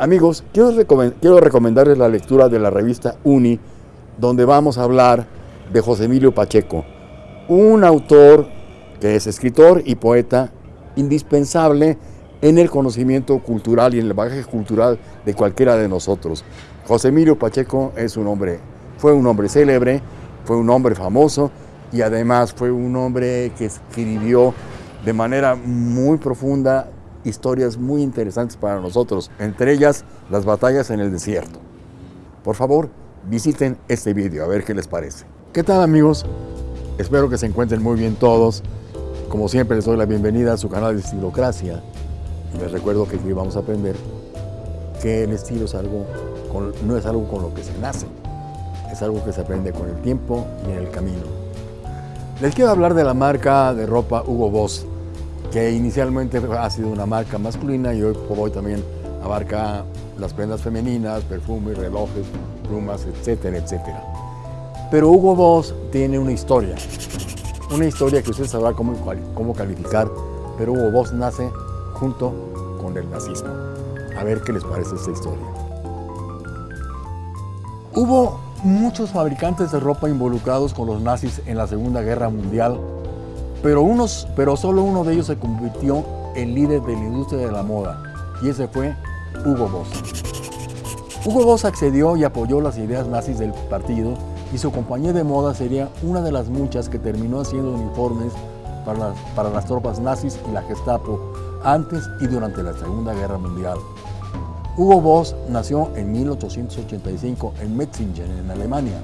Amigos, quiero, recomendarles la lectura de la revista Uni, donde vamos a hablar de José Emilio Pacheco, un autor que es escritor y poeta indispensable en el conocimiento cultural y en el bagaje cultural de cualquiera de nosotros. José Emilio Pacheco es un hombre, fue un hombre célebre, fue un hombre famoso y además fue un hombre que escribió de manera muy profunda historias muy interesantes para nosotros, entre ellas las batallas en el desierto. Por favor, visiten este vídeo a ver qué les parece. ¿Qué tal amigos? Espero que se encuentren muy bien todos. Como siempre les doy la bienvenida a su canal de Estilocracia. Les recuerdo que aquí vamos a aprender que el estilo es algo no es algo con lo que se nace, es algo que se aprende con el tiempo y en el camino. Les quiero hablar de la marca de ropa Hugo Boss que inicialmente ha sido una marca masculina y hoy hoy también abarca las prendas femeninas, perfumes, relojes, plumas, etcétera, etcétera. Pero Hugo Boss tiene una historia, una historia que usted sabrá cómo, cómo calificar, pero Hugo Boss nace junto con el nazismo. A ver qué les parece esta historia. Hubo muchos fabricantes de ropa involucrados con los nazis en la Segunda Guerra Mundial pero, unos, pero solo uno de ellos se convirtió en líder de la industria de la moda, y ese fue Hugo Boss. Hugo Boss accedió y apoyó las ideas nazis del partido y su compañía de moda sería una de las muchas que terminó haciendo uniformes para las, para las tropas nazis y la Gestapo antes y durante la Segunda Guerra Mundial. Hugo Boss nació en 1885 en Metzingen, en Alemania.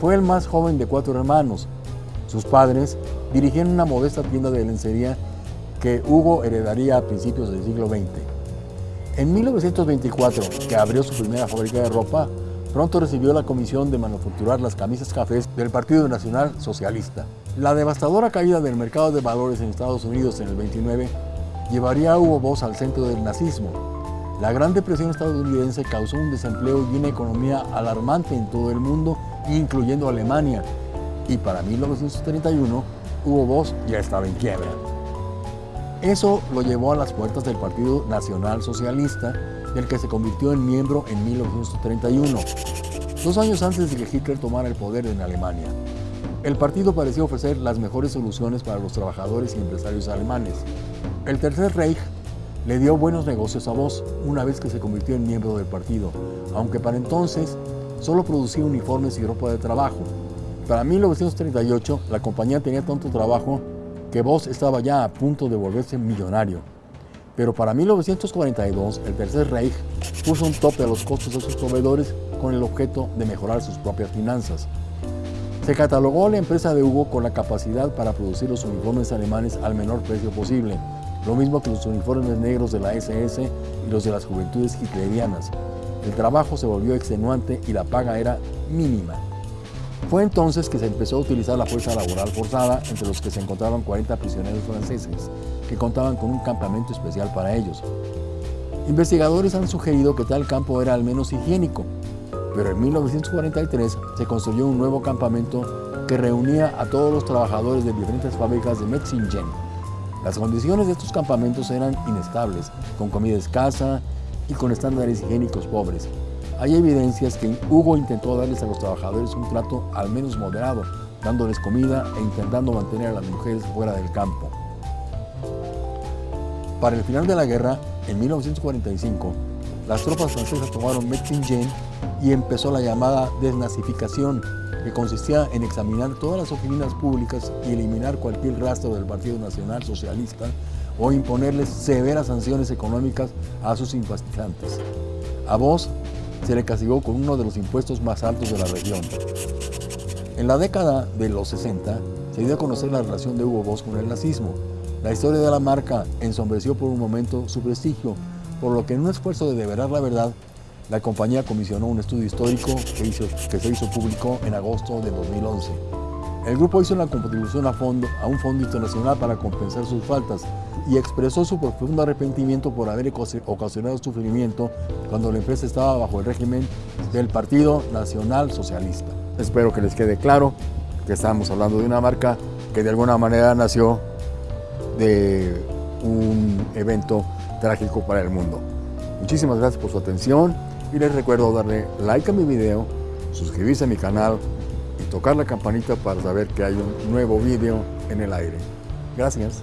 Fue el más joven de cuatro hermanos. Sus padres dirigían una modesta tienda de lencería que Hugo heredaría a principios del siglo XX. En 1924, que abrió su primera fábrica de ropa, pronto recibió la comisión de manufacturar las camisas cafés del Partido Nacional Socialista. La devastadora caída del mercado de valores en Estados Unidos en el 29 llevaría a Hugo Boss al centro del nazismo. La Gran Depresión estadounidense causó un desempleo y una economía alarmante en todo el mundo, incluyendo Alemania, y para 1931 Hugo Boss ya estaba en quiebra. Eso lo llevó a las puertas del Partido Nacional Socialista, del que se convirtió en miembro en 1931, dos años antes de que Hitler tomara el poder en Alemania. El partido parecía ofrecer las mejores soluciones para los trabajadores y empresarios alemanes. El Tercer Reich le dio buenos negocios a Voss una vez que se convirtió en miembro del partido, aunque para entonces solo producía uniformes y ropa de trabajo, para 1938, la compañía tenía tanto trabajo que Voss estaba ya a punto de volverse millonario. Pero para 1942, el Tercer Reich puso un tope a los costos de sus proveedores con el objeto de mejorar sus propias finanzas. Se catalogó a la empresa de Hugo con la capacidad para producir los uniformes alemanes al menor precio posible, lo mismo que los uniformes negros de la SS y los de las juventudes hitlerianas. El trabajo se volvió extenuante y la paga era mínima. Fue entonces que se empezó a utilizar la fuerza laboral forzada, entre los que se encontraban 40 prisioneros franceses, que contaban con un campamento especial para ellos. Investigadores han sugerido que tal campo era al menos higiénico, pero en 1943 se construyó un nuevo campamento que reunía a todos los trabajadores de diferentes fábricas de Metzingen. Las condiciones de estos campamentos eran inestables, con comida escasa y con estándares higiénicos pobres. Hay evidencias que Hugo intentó darles a los trabajadores un trato al menos moderado, dándoles comida e intentando mantener a las mujeres fuera del campo. Para el final de la guerra, en 1945, las tropas francesas tomaron Metzingen y empezó la llamada desnazificación, que consistía en examinar todas las oficinas públicas y eliminar cualquier rastro del Partido Nacional Socialista o imponerles severas sanciones económicas a sus simpatizantes. A vos se le castigó con uno de los impuestos más altos de la región. En la década de los 60 se dio a conocer la relación de Hugo Boss con el nazismo. La historia de la marca ensombreció por un momento su prestigio, por lo que en un esfuerzo de deverar la verdad, la compañía comisionó un estudio histórico que, que se hizo público en agosto de 2011. El grupo hizo una contribución a, fondo, a un fondo internacional para compensar sus faltas y expresó su profundo arrepentimiento por haber ocasionado sufrimiento cuando la empresa estaba bajo el régimen del Partido Nacional Socialista. Espero que les quede claro que estamos hablando de una marca que de alguna manera nació de un evento trágico para el mundo. Muchísimas gracias por su atención y les recuerdo darle like a mi video, suscribirse a mi canal y tocar la campanita para saber que hay un nuevo video en el aire. Gracias.